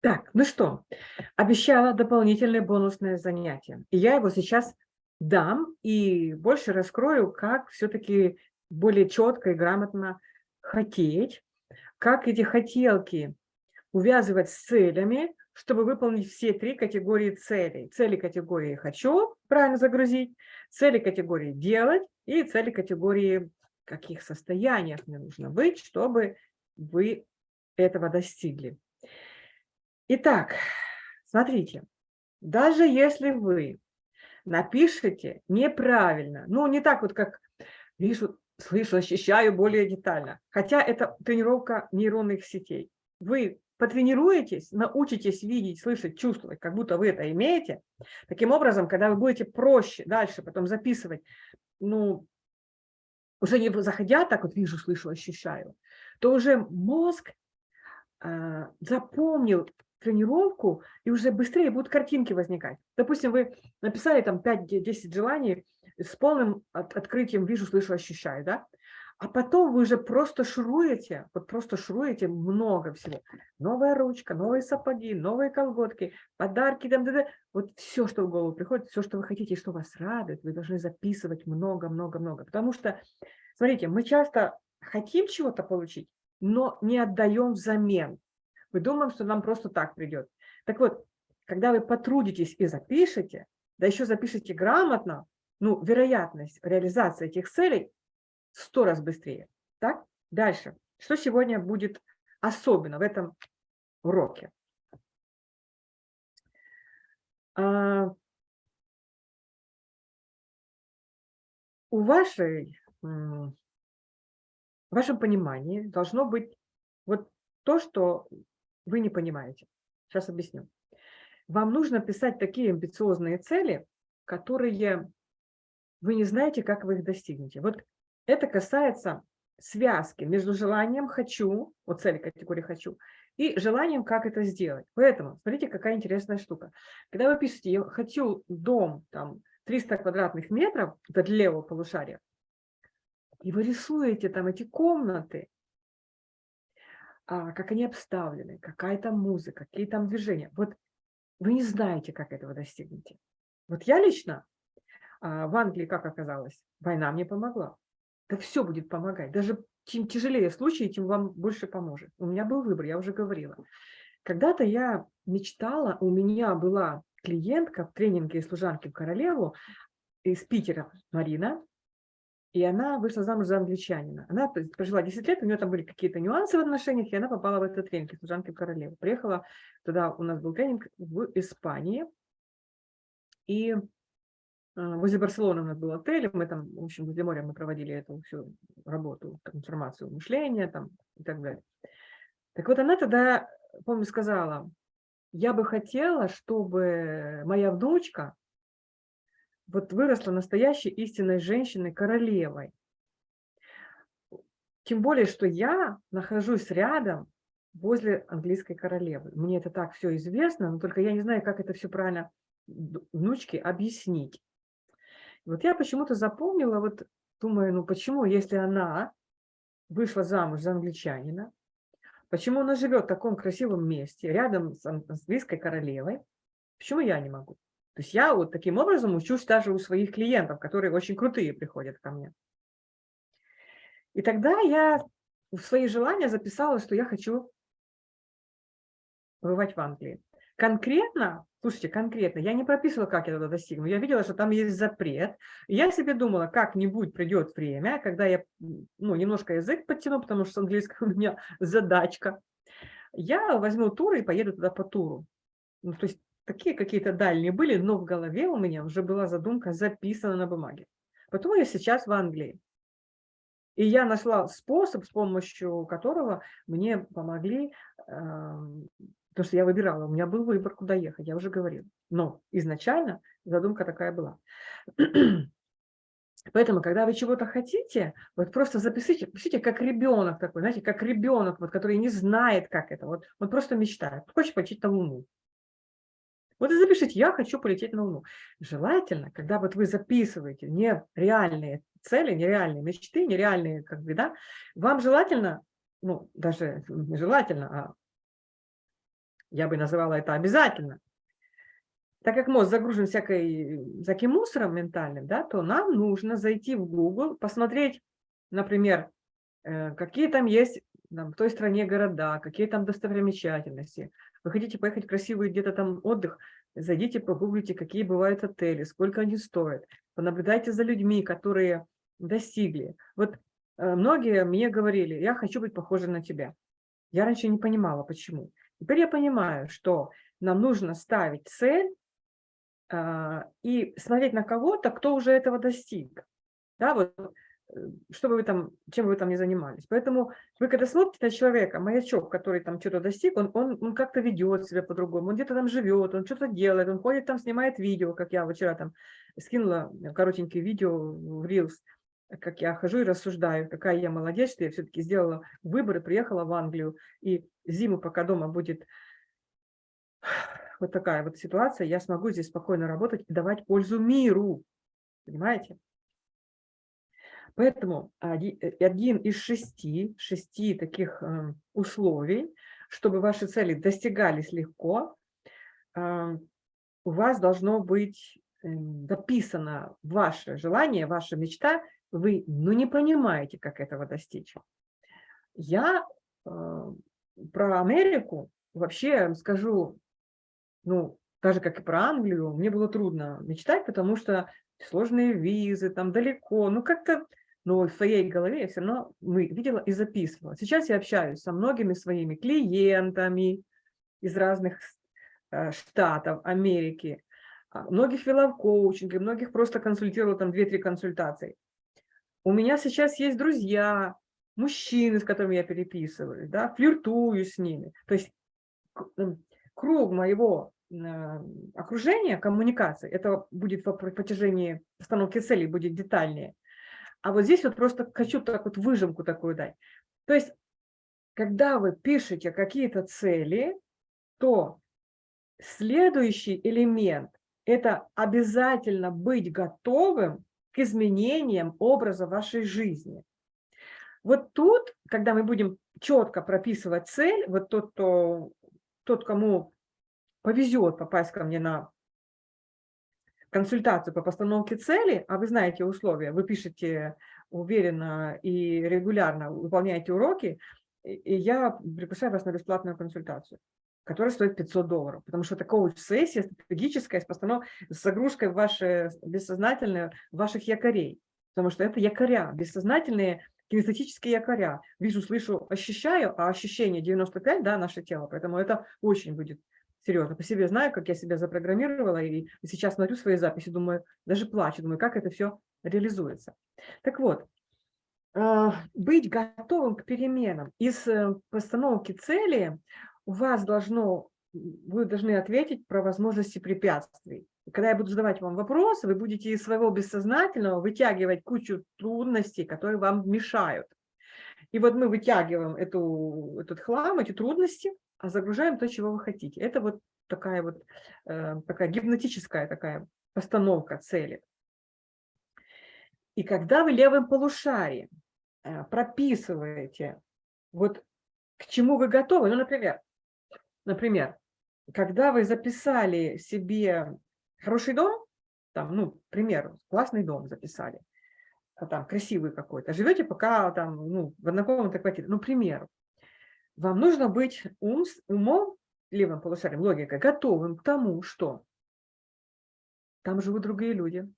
Так, ну что, обещала дополнительное бонусное занятие. И я его сейчас дам и больше раскрою, как все-таки более четко и грамотно хотеть, как эти хотелки увязывать с целями, чтобы выполнить все три категории целей. Цели категории «хочу» правильно загрузить, цели категории «делать» и цели категории «в каких состояниях мне нужно быть, чтобы вы этого достигли». Итак, смотрите, даже если вы напишите неправильно, ну, не так вот, как вижу, слышу, ощущаю более детально, хотя это тренировка нейронных сетей. Вы потренируетесь, научитесь видеть, слышать, чувствовать, как будто вы это имеете. Таким образом, когда вы будете проще дальше потом записывать, ну, уже не заходя так вот вижу, слышу, ощущаю, то уже мозг э, запомнил тренировку, и уже быстрее будут картинки возникать. Допустим, вы написали там 5-10 желаний с полным от, открытием «вижу, слышу, ощущаю», да? А потом вы уже просто шуруете, вот просто шуруете много всего. Новая ручка, новые сапоги, новые колготки, подарки, там, да, да. вот все, что в голову приходит, все, что вы хотите, что вас радует, вы должны записывать много-много-много. Потому что, смотрите, мы часто хотим чего-то получить, но не отдаем взамен. Мы думаем, что нам просто так придет. Так вот, когда вы потрудитесь и запишете, да еще запишите грамотно, ну, вероятность реализации этих целей сто раз быстрее. Так? Дальше. Что сегодня будет особенно в этом уроке? А, у вашей, в вашем понимании должно быть вот то, что вы не понимаете. Сейчас объясню. Вам нужно писать такие амбициозные цели, которые вы не знаете, как вы их достигнете. Вот это касается связки между желанием «хочу», вот цели категории «хочу», и желанием, как это сделать. Поэтому, смотрите, какая интересная штука. Когда вы пишете «я хочу дом там, 300 квадратных метров», это для левого полушария, и вы рисуете там эти комнаты, как они обставлены, какая там музыка, какие там движения. Вот вы не знаете, как этого достигнете. Вот я лично а, в Англии, как оказалось, война мне помогла. Да все будет помогать. Даже чем тяжелее случай, тем вам больше поможет. У меня был выбор, я уже говорила. Когда-то я мечтала, у меня была клиентка в тренинге служанки в королеву из Питера, Марина, и она вышла замуж за англичанина. Она прожила 10 лет, у нее там были какие-то нюансы в отношениях, и она попала в этот тренинг служанки в королеву. Приехала туда, у нас был тренинг в Испании, и а, возле Барселоны у нас был отель, мы там, в общем, возле моря мы проводили эту всю работу, трансформацию мышления там, и так далее. Так вот она тогда, помню, сказала, я бы хотела, чтобы моя внучка вот выросла настоящей истинной женщиной, королевой. Тем более, что я нахожусь рядом возле английской королевы. Мне это так все известно, но только я не знаю, как это все правильно внучке объяснить. Вот я почему-то запомнила, вот думаю, ну почему, если она вышла замуж за англичанина, почему она живет в таком красивом месте, рядом с английской королевой, почему я не могу? То есть я вот таким образом учусь даже у своих клиентов, которые очень крутые приходят ко мне. И тогда я в свои желания записала, что я хочу бывать в Англии. Конкретно, слушайте, конкретно, я не прописывала, как я туда достигну. Я видела, что там есть запрет. Я себе думала, как-нибудь придет время, когда я ну, немножко язык подтяну, потому что с английского у меня задачка. Я возьму тур и поеду туда по туру. Ну, то есть такие какие-то дальние были, но в голове у меня уже была задумка записана на бумаге. Потом я сейчас в Англии. И я нашла способ, с помощью которого мне помогли эм, Потому что я выбирала, у меня был выбор, куда ехать, я уже говорила. Но изначально задумка такая была. Поэтому, когда вы чего-то хотите, вот просто запишите, пишите как ребенок такой, знаете, как ребенок, вот, который не знает, как это, вот, он просто мечтает, хочет полететь на Луну. Вот и запишите, я хочу полететь на Луну. Желательно, когда вот вы записываете нереальные цели, нереальные мечты, нереальные, как бы, да, вам желательно, ну, даже не желательно, а Я бы называла это обязательно. Так как мозг загружен всякой, всяким мусором ментальным, да, то нам нужно зайти в Google, посмотреть, например, э, какие там есть там, в той стране города, какие там достопримечательности. Вы хотите поехать в красивый где-то там отдых, зайдите, погуглите, какие бывают отели, сколько они стоят. Понаблюдайте за людьми, которые достигли. Вот э, многие мне говорили, я хочу быть похожей на тебя. Я раньше не понимала, почему. Теперь я понимаю, что нам нужно ставить цель а, и смотреть на кого-то, кто уже этого достиг. Да, вот, э, чтобы вы там, чем вы там не занимались. Поэтому вы, когда смотрите на человека, маячок, который там что-то достиг, он, он, он как-то ведет себя по-другому, он где-то там живет, он что-то делает, он ходит там, снимает видео, как я вчера там скинула коротенькие видео в Reels, как я хожу и рассуждаю, какая я молодец, что я все-таки сделала выбор и приехала в Англию, и зиму, пока дома будет вот такая вот ситуация, я смогу здесь спокойно работать и давать пользу миру. Понимаете? Поэтому один э, из шести, шести таких эм, условий, чтобы ваши цели достигались легко, эм, у вас должно быть записано ваше желание, ваша мечта, вы ну, не понимаете, как этого достичь. Я э, про Америку вообще скажу ну, даже как и про Англию, мне было трудно мечтать, потому что сложные визы, там далеко, ну как-то, но в своей голове я все равно мы, видела и записывала. Сейчас я общаюсь со многими своими клиентами из разных э, штатов Америки, а, многих вела в коучинге, многих просто консультировала там 2-3 консультации. У меня сейчас есть друзья, мужчины, с которыми я переписываюсь, да, флиртую с ними. То есть круг моего окружение, коммуникации, это будет по протяжении постановки целей, будет детальнее. А вот здесь вот просто хочу так вот выжимку такую дать. То есть, когда вы пишете какие-то цели, то следующий элемент – это обязательно быть готовым к изменениям образа вашей жизни. Вот тут, когда мы будем четко прописывать цель, вот тот, кто, тот кому повезет попасть ко мне на консультацию по постановке цели, а вы знаете условия, вы пишете уверенно и регулярно, выполняете уроки, и я приглашаю вас на бесплатную консультацию, которая стоит 500 долларов, потому что это коуч-сессия стратегическая с, постанов... с загрузкой в ваше бессознательное, ваших якорей, потому что это якоря, бессознательные кинестетические якоря. Вижу, слышу, ощущаю, а ощущение 95, да, наше тело, поэтому это очень будет серьезно. По себе знаю, как я себя запрограммировала, и сейчас смотрю свои записи, думаю, даже плачу, думаю, как это все реализуется. Так вот, а, быть готовым к переменам. Из э, постановки цели у вас должно, вы должны ответить про возможности препятствий. когда я буду задавать вам вопросы, вы будете из своего бессознательного вытягивать кучу трудностей, которые вам мешают. И вот мы вытягиваем эту, этот хлам, эти трудности, а загружаем то, чего вы хотите. Это вот такая вот э, такая гипнотическая такая постановка цели. И когда вы левым полушарием э, прописываете, вот к чему вы готовы, ну, например, например, когда вы записали себе хороший дом, там, ну, к примеру, классный дом записали, а там, красивый какой-то, живете пока там, ну, в однокомнатной квартире, ну, к примеру, вам нужно быть ум, умом, левым полушарием, логикой, готовым к тому, что там живут другие люди,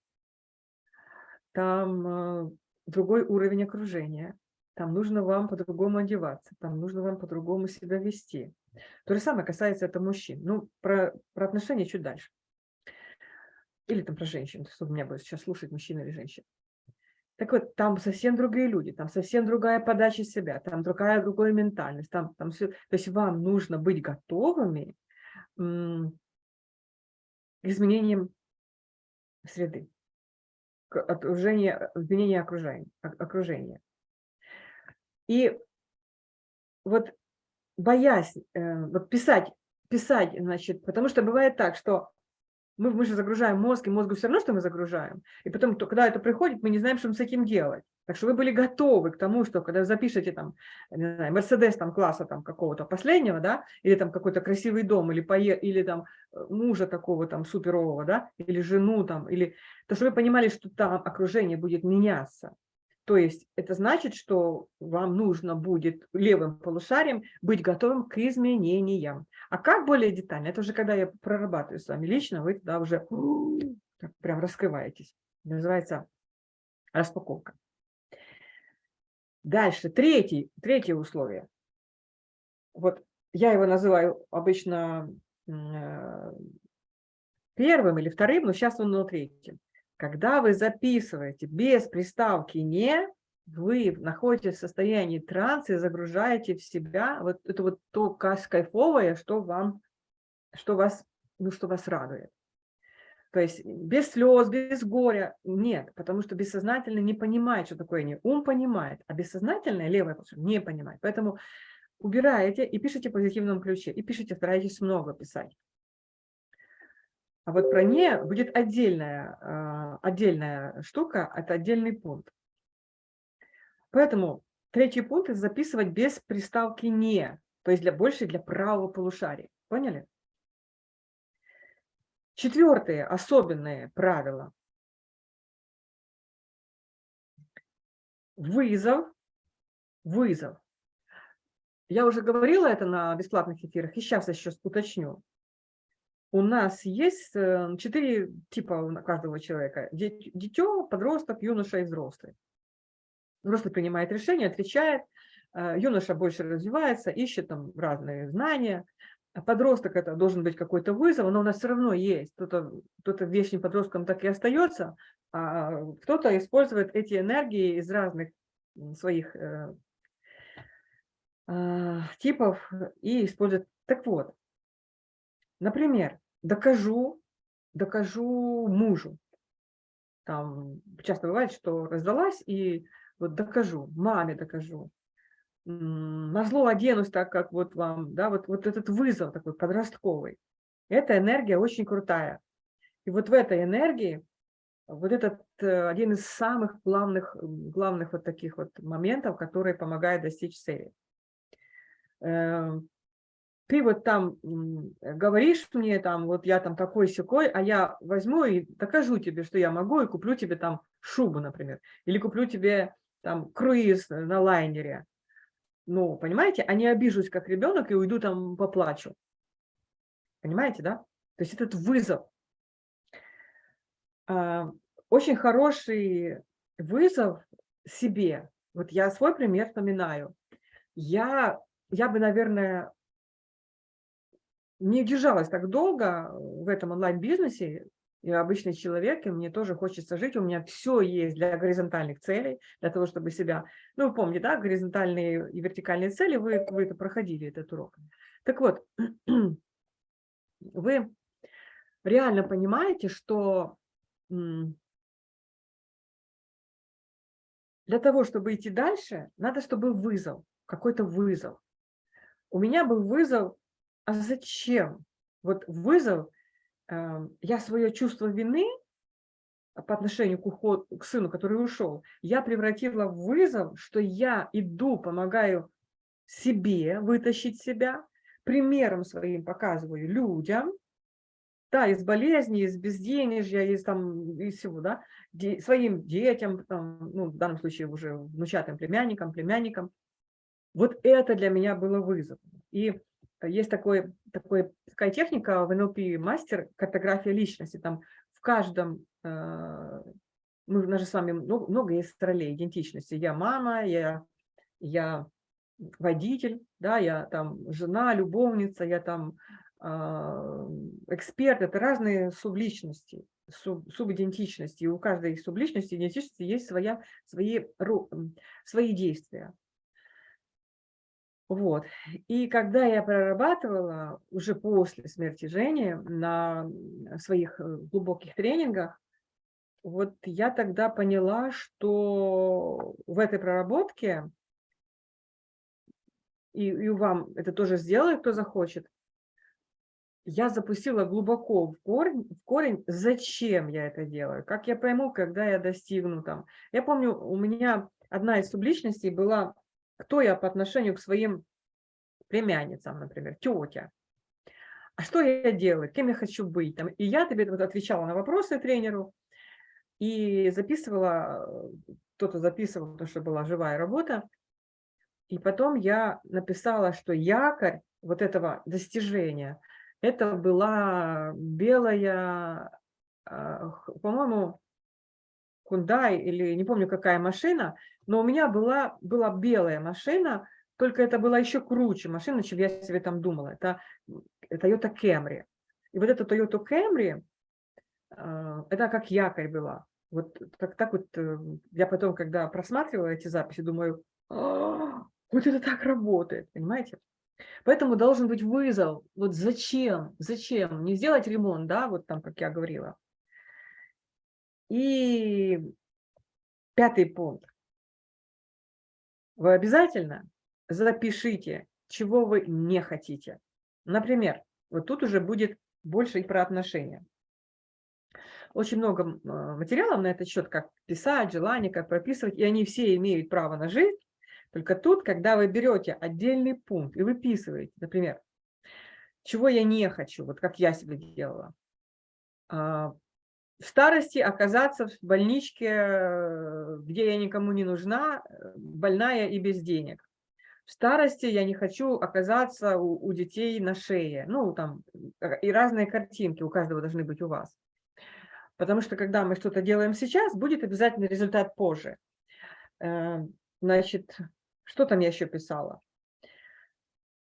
там э, другой уровень окружения, там нужно вам по-другому одеваться, там нужно вам по-другому себя вести. То же самое касается это мужчин. Ну, про, про отношения чуть дальше. Или там про женщин, что у меня будет сейчас слушать, мужчина или женщина. Так вот, там совсем другие люди, там совсем другая подача себя, там другая, другая ментальность, там, там все. То есть вам нужно быть готовыми к изменениям среды, к окружению, изменению окружения, окружения. И вот боясь э, вот писать, писать, значит, потому что бывает так, что мы, мы же загружаем мозг, и мозгу все равно, что мы загружаем. И потом, то, когда это приходит, мы не знаем, что с этим делать. Так что вы были готовы к тому, что когда запишете там, не знаю, Мерседес там класса там какого-то последнего, да, или там какой-то красивый дом, или, пое, или там э, мужа такого там суперового, да, или жену там, или, то что вы понимали, что там окружение будет меняться. То есть это значит, что вам нужно будет левым полушарием быть готовым к изменениям. А как более детально? Это уже когда я прорабатываю с вами лично, вы тогда уже прям раскрываетесь. Называется распаковка. Дальше, третий, третье условие. Вот я его называю обычно э, первым или вторым, но сейчас он на третьем. Когда вы записываете без приставки «не», вы находитесь в состоянии транса и загружаете в себя вот это вот то кайфовое, что вам, что вас, ну, что вас радует. То есть без слез, без горя нет, потому что бессознательно не понимает, что такое не. Ум понимает, а бессознательное, левое, не понимает. Поэтому убираете и пишите в позитивном ключе, и пишите, старайтесь много писать. А вот про «не» будет отдельная, а, отдельная штука, это отдельный пункт. Поэтому третий пункт – записывать без приставки «не», то есть для, больше для правого полушария. Поняли? Четвертое, особенное правило. Вызов. Вызов. Я уже говорила это на бесплатных эфирах, и сейчас еще уточню у нас есть э, четыре типа у каждого человека. Дитё, подросток, юноша и взрослый. Взрослый принимает решение, отвечает, э, юноша больше развивается, ищет там разные знания. А подросток это должен быть какой-то вызов, но у нас все равно есть. Кто-то кто, -то, вечным подростком так и остается, а кто-то использует эти энергии из разных своих э, типов и использует. Так вот, Например, докажу, докажу мужу. Там часто бывает, что раздалась и вот докажу, маме докажу. На зло оденусь так, как вот вам, да, вот, вот этот вызов такой подростковый. Эта энергия очень крутая. И вот в этой энергии вот этот э, один из самых главных, главных вот таких вот моментов, которые помогают достичь цели. Ты вот там говоришь мне, там, вот я там такой секой, а я возьму и докажу тебе, что я могу, и куплю тебе там шубу, например, или куплю тебе там круиз на лайнере. Ну, понимаете, а не обижусь как ребенок и уйду там поплачу. Понимаете, да? То есть этот вызов. А, очень хороший вызов себе. Вот я свой пример вспоминаю. Я, я бы, наверное, не держалась так долго в этом онлайн-бизнесе, я обычный человек, и мне тоже хочется жить, у меня все есть для горизонтальных целей, для того, чтобы себя... Ну, вы помните, да, горизонтальные и вертикальные цели, вы, вы это проходили, этот урок. Так вот, вы реально понимаете, что для того, чтобы идти дальше, надо, чтобы вызов, какой-то вызов. У меня был вызов а зачем? Вот вызов, эм, я свое чувство вины по отношению к, уход, к сыну, который ушел, я превратила в вызов, что я иду, помогаю себе вытащить себя, примером своим показываю людям, да, из болезни, из безденежья, из, там, из всего, да, де, своим детям, там, ну, в данном случае уже внучатым племянникам, племянникам. Вот это для меня было вызовом. И есть такой, такой, такая техника в NLP мастер, картография личности. Там в каждом, э, мы, у нас же с вами много, много есть ролей идентичности. Я мама, я, я водитель, да, я там жена, любовница, я там э, эксперт. Это разные субличности, суб, субидентичности. И у каждой субличности, идентичности есть своя, свои, свои действия. Вот. И когда я прорабатывала уже после смерти Жени на своих э, глубоких тренингах, вот я тогда поняла, что в этой проработке, и, и вам это тоже сделает, кто захочет, я запустила глубоко в корень, в корень, зачем я это делаю, как я пойму, когда я достигну там. Я помню, у меня одна из субличностей была, кто я по отношению к своим племянницам, например, тетя. А что я делаю, кем я хочу быть? Там, и я тебе отвечала на вопросы тренеру и записывала, кто-то записывал, потому что была живая работа. И потом я написала, что якорь вот этого достижения – это была белая, а, по-моему, Кундай или не помню какая машина, но у меня была, была белая машина, только это была еще круче машина, чем я себе там думала. Это Toyota Camry. И вот эта Toyota Camry, а, это как якорь была. Вот так, так вот э, я потом, когда просматривала эти записи, думаю, «А, вот это так работает, понимаете? Поэтому должен быть вызов. Вот зачем? Зачем? Не сделать ремонт, да, вот там, как я говорила. И пятый пункт. Вы обязательно запишите, чего вы не хотите. Например, вот тут уже будет больше и про отношения. Очень много а, материалов на этот счет, как писать, желание, как прописывать, и они все имеют право на жизнь. Только тут, когда вы берете отдельный пункт и выписываете, например, чего я не хочу, вот как я себе делала, а, в старости оказаться в больничке, где я никому не нужна, больная и без денег. В старости я не хочу оказаться у, у детей на шее. Ну, там, и разные картинки у каждого должны быть у вас. Потому что, когда мы что-то делаем сейчас, будет обязательно результат позже. Э, значит, что там я еще писала?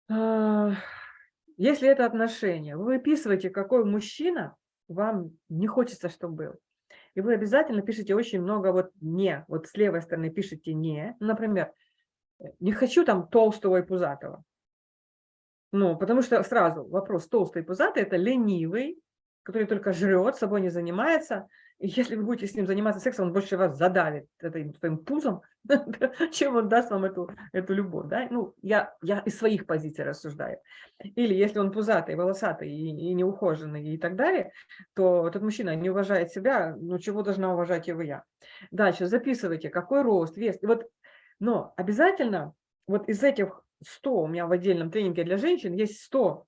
Если это отношение, вы выписываете, какой мужчина вам не хочется, чтобы был. И вы обязательно пишете очень много вот «не». Вот с левой стороны пишите «не». Например, не хочу там толстого и пузатого. Ну, потому что сразу вопрос толстый и пузатый – это ленивый, который только жрет, собой не занимается, и если вы будете с ним заниматься сексом, он больше вас задавит этим своим пузом, чем он даст вам эту, эту любовь. Да? Ну, я, я из своих позиций рассуждаю. Или если он пузатый, волосатый и, и неухоженный и так далее, то этот мужчина не уважает себя, ну чего должна уважать его я. Дальше записывайте, какой рост, вес. И вот, но обязательно вот из этих 100, у меня в отдельном тренинге для женщин есть 100,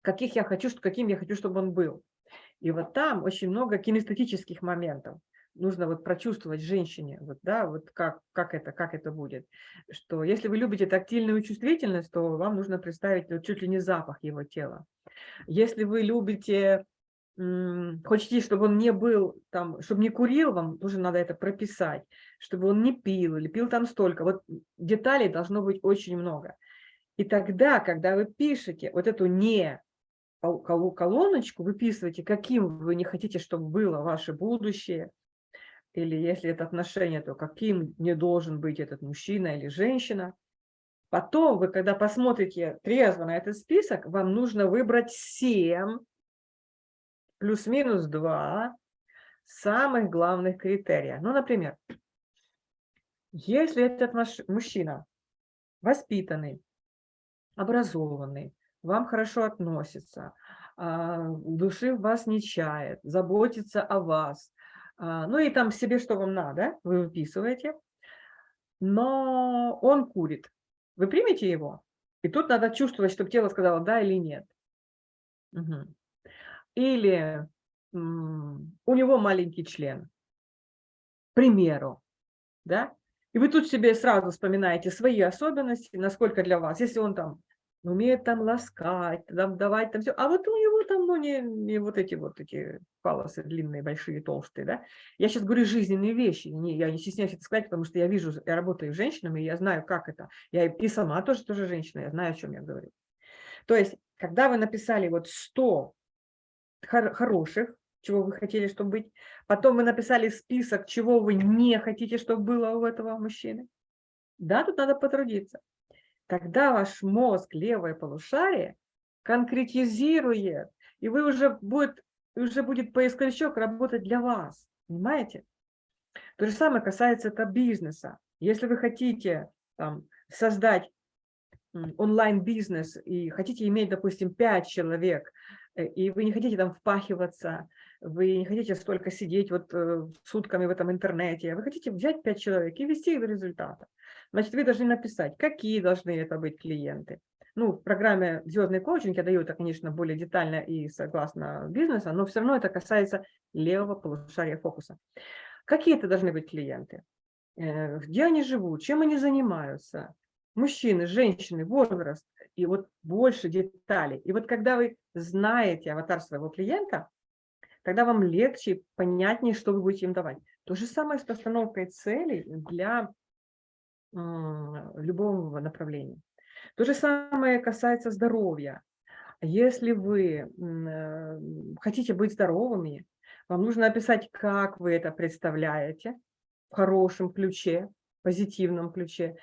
каких я хочу, каким я хочу, чтобы он был. И вот там очень много кинестетических моментов. Нужно вот прочувствовать женщине, вот, да, вот как, как, это, как это будет. Что если вы любите тактильную чувствительность, то вам нужно представить вот чуть ли не запах его тела. Если вы любите, хотите, чтобы он не был там, чтобы не курил, вам тоже надо это прописать, чтобы он не пил или пил там столько. Вот деталей должно быть очень много. И тогда, когда вы пишете вот эту не колоночку, выписывайте, каким вы не хотите, чтобы было ваше будущее, или если это отношение, то каким не должен быть этот мужчина или женщина. Потом вы, когда посмотрите трезво на этот список, вам нужно выбрать 7 плюс-минус 2 самых главных критерия. Ну, например, если этот мужчина воспитанный, образованный, вам хорошо относится, а, души в вас не чает, заботится о вас. А, ну и там себе, что вам надо, вы выписываете. Но он курит. Вы примете его? И тут надо чувствовать, чтобы тело сказало да или нет. Угу. Или у него маленький член. К примеру. Да? И вы тут себе сразу вспоминаете свои особенности, насколько для вас. Если он там умеет там ласкать, там давать там все. А вот у него там, ну, не, не вот эти вот эти палосы длинные, большие, толстые, да. Я сейчас говорю жизненные вещи, не, я не стесняюсь это сказать, потому что я вижу, я работаю с женщинами, я знаю, как это. Я и сама тоже, тоже женщина, я знаю, о чем я говорю. То есть, когда вы написали вот 100 хор хороших, чего вы хотели, чтобы быть, потом вы написали список, чего вы не хотите, чтобы было у этого мужчины, да, тут надо потрудиться тогда ваш мозг, левое полушарие, конкретизирует, и вы уже будет, уже будет поисковичок работать для вас. Понимаете? То же самое касается это бизнеса. Если вы хотите там, создать онлайн-бизнес и хотите иметь, допустим, 5 человек, э, и вы не хотите там впахиваться, вы не хотите столько сидеть вот э, сутками в этом интернете, вы хотите взять 5 человек и вести их до результата. Значит, вы должны написать, какие должны это быть клиенты. Ну, в программе «Звездный коучинг» я даю это, конечно, более детально и согласно бизнеса, но все равно это касается левого полушария фокуса. Какие это должны быть клиенты? Э, где они живут, чем они занимаются, мужчины, женщины, возраст, и вот больше деталей. И вот когда вы знаете аватар своего клиента, тогда вам легче, понятнее, что вы будете им давать. То же самое с постановкой целей для любого направления. То же самое касается здоровья. Если вы э, хотите быть здоровыми, вам нужно описать, как вы это представляете в хорошем ключе, позитивном ключе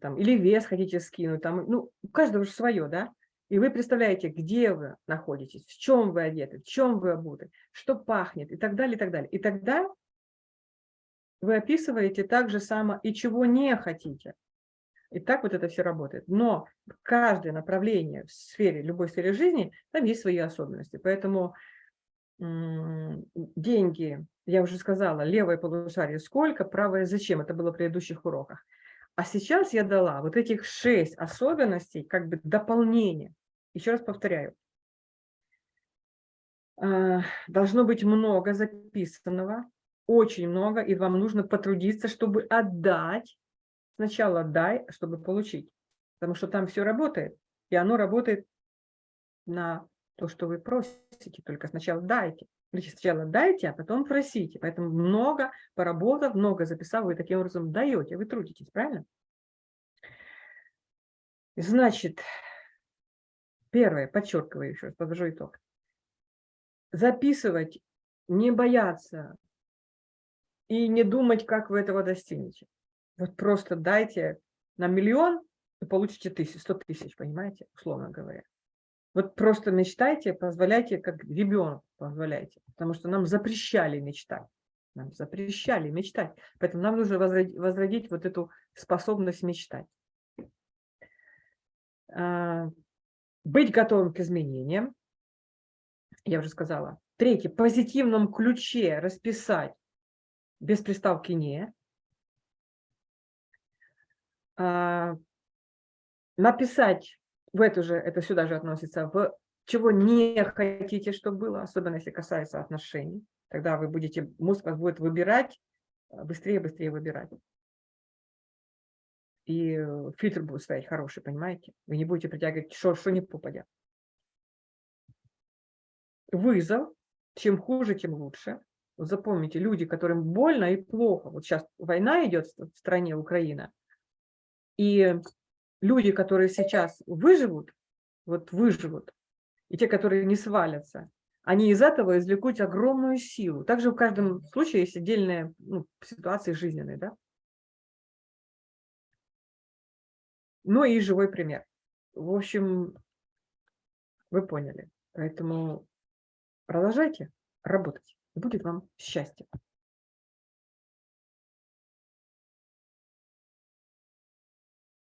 там, или вес хотите скинуть, там, ну, у каждого же свое, да, и вы представляете, где вы находитесь, в чем вы одеты, в чем вы обуты, что пахнет и так далее, и так далее. И тогда вы описываете так же само и чего не хотите. И так вот это все работает. Но каждое направление в сфере, любой сфере жизни, там есть свои особенности. Поэтому деньги, я уже сказала, левое полушарие сколько, правое зачем, это было в предыдущих уроках. А сейчас я дала вот этих шесть особенностей, как бы дополнение. Еще раз повторяю. А, должно быть много записанного, очень много, и вам нужно потрудиться, чтобы отдать. Сначала отдай, чтобы получить. Потому что там все работает, и оно работает на то, что вы просите, только сначала дайте. Значит, сначала дайте, а потом просите. Поэтому много поработав, много записав, вы таким образом даете, вы трудитесь, правильно? Значит, первое, подчеркиваю еще раз, подвожу итог. Записывать, не бояться и не думать, как вы этого достигнете. Вот просто дайте на миллион, и получите тысяч, сто тысяч, понимаете, условно говоря. Вот просто мечтайте, позволяйте, как ребенок позволяйте, потому что нам запрещали мечтать. Нам запрещали мечтать. Поэтому нам нужно возродить, возродить вот эту способность мечтать. А, быть готовым к изменениям. Я уже сказала. Третье. В позитивном ключе расписать без приставки «не». А, написать в эту же, это сюда же относится, в чего не хотите, чтобы было, особенно если касается отношений. Тогда вы будете, мозг вас будет выбирать, а, быстрее, быстрее выбирать. И фильтр будет стоять хороший, понимаете? Вы не будете притягивать, что, что не попадет. Вызов. Чем хуже, тем лучше. Запомните, люди, которым больно и плохо. Вот сейчас война идет в стране Украина. И люди, которые сейчас выживут, вот выживут, и те, которые не свалятся, они из этого извлекут огромную силу. Также в каждом случае есть отдельные ну, ситуации жизненные, да? Ну и живой пример. В общем, вы поняли. Поэтому продолжайте работать. Будет вам счастье.